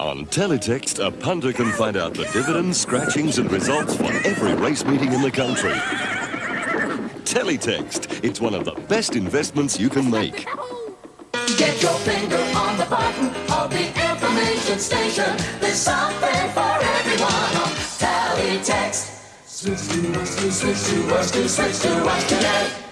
On Teletext, a punter can find out the dividends, scratchings, and results for every race meeting in the country. Teletext, it's one of the best investments you can make. Get your finger on the button of the information station. There's something for everyone on Teletext. Switch to us, to switch to us, to switch to us today.